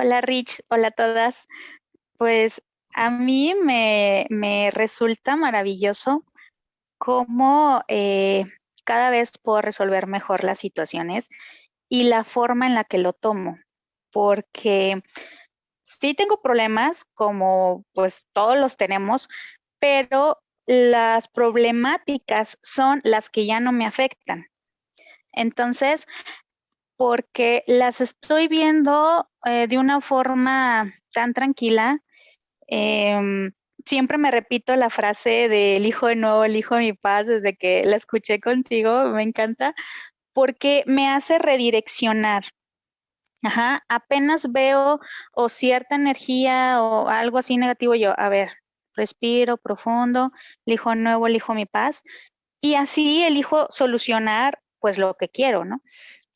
Hola Rich, hola a todas. Pues a mí me, me resulta maravilloso cómo eh, cada vez puedo resolver mejor las situaciones y la forma en la que lo tomo, porque sí tengo problemas, como pues todos los tenemos, pero las problemáticas son las que ya no me afectan. Entonces, porque las estoy viendo eh, de una forma tan tranquila, em, siempre me repito la frase del hijo de nuevo, el hijo de mi paz, desde que la escuché contigo, me encanta, porque me hace redireccionar. Ajá, apenas veo o cierta energía o algo así negativo, yo, a ver, respiro profundo, elijo nuevo, elijo mi paz y así elijo solucionar pues lo que quiero, ¿no?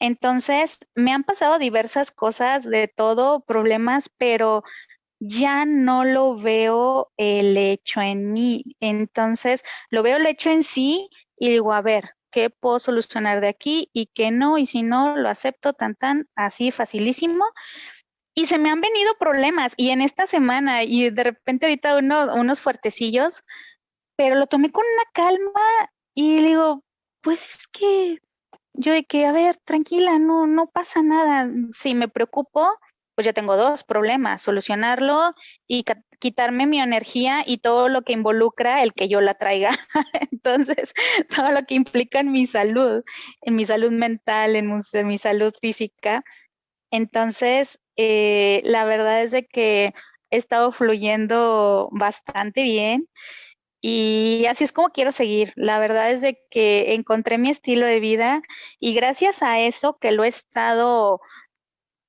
Entonces, me han pasado diversas cosas de todo, problemas, pero ya no lo veo el hecho en mí. Entonces, lo veo el hecho en sí y digo, a ver, ¿qué puedo solucionar de aquí y qué no? Y si no, lo acepto tan, tan, así facilísimo. Y se me han venido problemas y en esta semana y de repente ahorita uno, unos fuertecillos, pero lo tomé con una calma y digo, pues es que yo de que, a ver, tranquila, no, no pasa nada. Si me preocupo, pues ya tengo dos problemas, solucionarlo y quitarme mi energía y todo lo que involucra el que yo la traiga. Entonces, todo lo que implica en mi salud, en mi salud mental, en mi, salud física. Entonces, eh, la verdad es de que he estado fluyendo bastante bien y así es como quiero seguir. La verdad es de que encontré mi estilo de vida y gracias a eso que lo he estado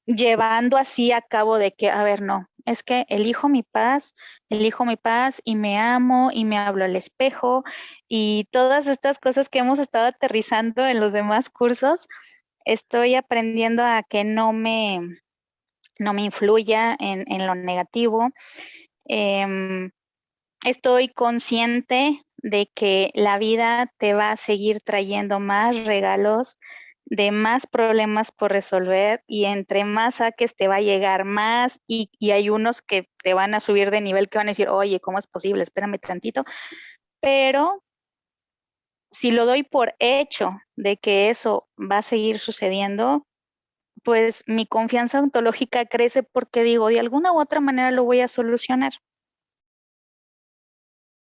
llevando así a cabo de que, a ver, no, es que elijo mi paz, elijo mi paz y me amo y me hablo al espejo y todas estas cosas que hemos estado aterrizando en los demás cursos, estoy aprendiendo a que no me, no me influya en, en lo negativo. Em, estoy consciente de que la vida te va a seguir trayendo más regalos, de más problemas por resolver y entre más saques te va a llegar más y, hay unos que te van a subir de nivel que van a decir, oye, ¿cómo es posible? Espérame tantito. Pero si lo doy por hecho de que eso va a seguir sucediendo, pues mi confianza ontológica crece porque digo, de alguna u otra manera lo voy a solucionar.